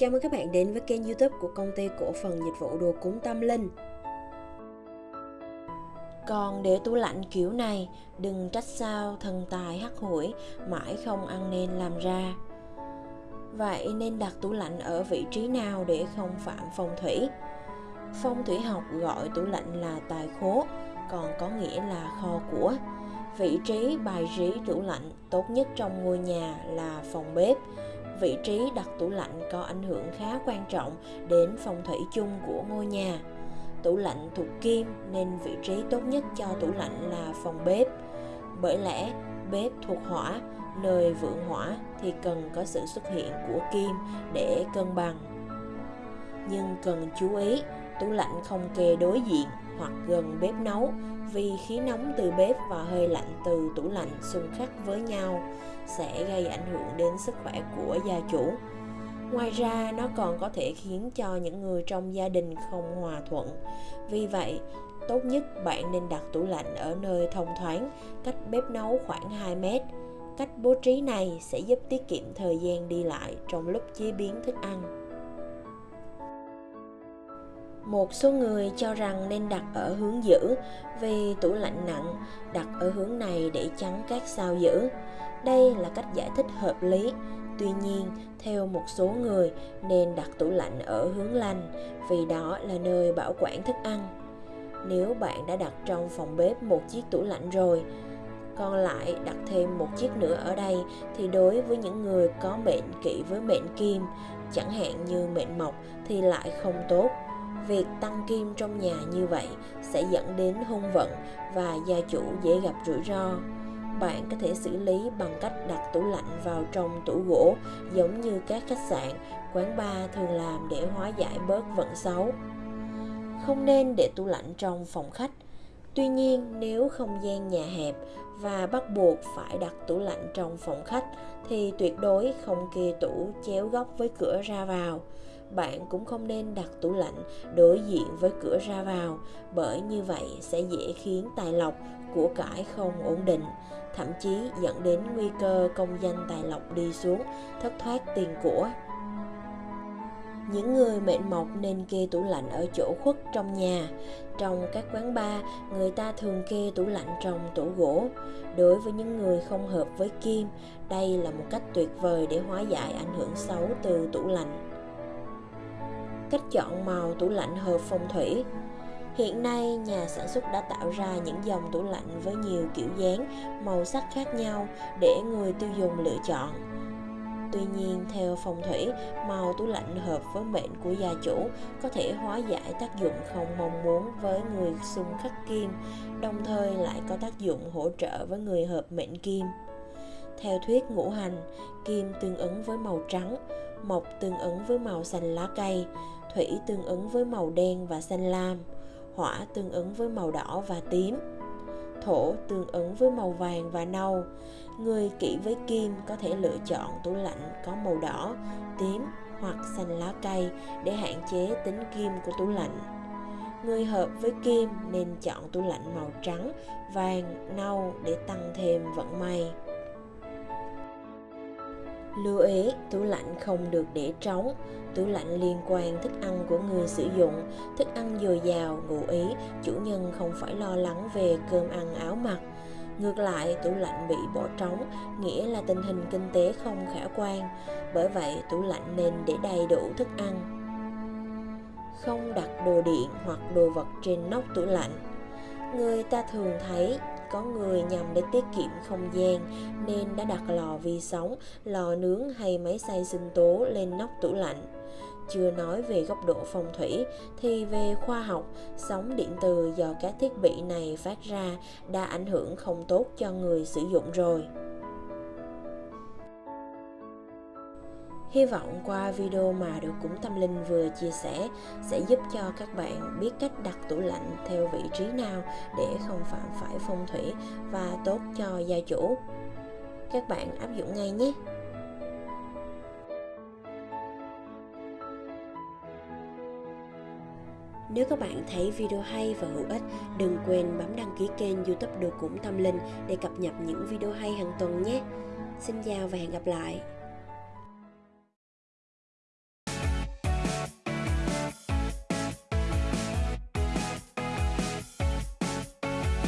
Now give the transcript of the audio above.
Chào mừng các bạn đến với kênh youtube của công ty cổ phần dịch vụ đồ cúng tâm linh. Còn để tủ lạnh kiểu này, đừng trách sao thần tài hắc hủi, mãi không ăn nên làm ra. Vậy nên đặt tủ lạnh ở vị trí nào để không phạm phong thủy? Phong thủy học gọi tủ lạnh là tài khố, còn có nghĩa là kho của. Vị trí bài trí tủ lạnh tốt nhất trong ngôi nhà là phòng bếp vị trí đặt tủ lạnh có ảnh hưởng khá quan trọng đến phong thủy chung của ngôi nhà. Tủ lạnh thuộc kim nên vị trí tốt nhất cho tủ lạnh là phòng bếp. Bởi lẽ bếp thuộc hỏa, nơi vượng hỏa thì cần có sự xuất hiện của kim để cân bằng. Nhưng cần chú ý, tủ lạnh không kề đối diện hoặc gần bếp nấu vì khí nóng từ bếp và hơi lạnh từ tủ lạnh xung khắc với nhau sẽ gây ảnh hưởng đến sức khỏe của gia chủ. Ngoài ra, nó còn có thể khiến cho những người trong gia đình không hòa thuận. Vì vậy, tốt nhất bạn nên đặt tủ lạnh ở nơi thông thoáng, cách bếp nấu khoảng 2 mét. Cách bố trí này sẽ giúp tiết kiệm thời gian đi lại trong lúc chế biến thức ăn. Một số người cho rằng nên đặt ở hướng giữ vì tủ lạnh nặng, đặt ở hướng này để chắn các sao giữ. Đây là cách giải thích hợp lý. Tuy nhiên, theo một số người nên đặt tủ lạnh ở hướng lành vì đó là nơi bảo quản thức ăn. Nếu bạn đã đặt trong phòng bếp một chiếc tủ lạnh rồi, còn lại đặt thêm một chiếc nữa ở đây thì đối với những người có mệnh kỵ với mệnh kim, chẳng hạn như mệnh mộc thì lại không tốt Việc tăng kim trong nhà như vậy sẽ dẫn đến hung vận và gia chủ dễ gặp rủi ro. Bạn có thể xử lý bằng cách đặt tủ lạnh vào trong tủ gỗ giống như các khách sạn, quán bar thường làm để hóa giải bớt vận xấu. Không nên để tủ lạnh trong phòng khách. Tuy nhiên, nếu không gian nhà hẹp và bắt buộc phải đặt tủ lạnh trong phòng khách thì tuyệt đối không kê tủ chéo góc với cửa ra vào bạn cũng không nên đặt tủ lạnh đối diện với cửa ra vào, bởi như vậy sẽ dễ khiến tài lộc của cải không ổn định, thậm chí dẫn đến nguy cơ công danh tài lộc đi xuống, thất thoát tiền của. Những người mệnh mộc nên kê tủ lạnh ở chỗ khuất trong nhà. Trong các quán bar, người ta thường kê tủ lạnh trong tủ gỗ. Đối với những người không hợp với kim, đây là một cách tuyệt vời để hóa giải ảnh hưởng xấu từ tủ lạnh cách chọn màu tủ lạnh hợp phong thủy Hiện nay, nhà sản xuất đã tạo ra những dòng tủ lạnh với nhiều kiểu dáng, màu sắc khác nhau để người tiêu dùng lựa chọn. Tuy nhiên, theo phong thủy, màu tủ lạnh hợp với mệnh của gia chủ có thể hóa giải tác dụng không mong muốn với người xung khắc kim, đồng thời lại có tác dụng hỗ trợ với người hợp mệnh kim. Theo thuyết ngũ hành, kim tương ứng với màu trắng, mộc tương ứng với màu xanh lá cây, thủy tương ứng với màu đen và xanh lam, hỏa tương ứng với màu đỏ và tím, thổ tương ứng với màu vàng và nâu. Người kỵ với kim có thể lựa chọn tủ lạnh có màu đỏ, tím hoặc xanh lá cây để hạn chế tính kim của tủ lạnh. Người hợp với kim nên chọn tủ lạnh màu trắng, vàng, nâu để tăng thêm vận may. Lưu ý, tủ lạnh không được để trống. Tủ lạnh liên quan thức ăn của người sử dụng, thức ăn dồi dào, ngụ ý, chủ nhân không phải lo lắng về cơm ăn áo mặc. Ngược lại, tủ lạnh bị bỏ trống, nghĩa là tình hình kinh tế không khả quan. Bởi vậy, tủ lạnh nên để đầy đủ thức ăn. Không đặt đồ điện hoặc đồ vật trên nóc tủ lạnh. Người ta thường thấy có người nhằm để tiết kiệm không gian nên đã đặt lò vi sóng, lò nướng hay máy xay sinh tố lên nóc tủ lạnh. Chưa nói về góc độ phong thủy thì về khoa học, sóng điện từ do các thiết bị này phát ra đã ảnh hưởng không tốt cho người sử dụng rồi. Hy vọng qua video mà được Cũng tâm linh vừa chia sẻ sẽ giúp cho các bạn biết cách đặt tủ lạnh theo vị trí nào để không phạm phải phong thủy và tốt cho gia chủ. Các bạn áp dụng ngay nhé! Nếu các bạn thấy video hay và hữu ích, đừng quên bấm đăng ký kênh youtube Đồ Cũng Tâm Linh để cập nhật những video hay hàng tuần nhé. Xin chào và hẹn gặp lại!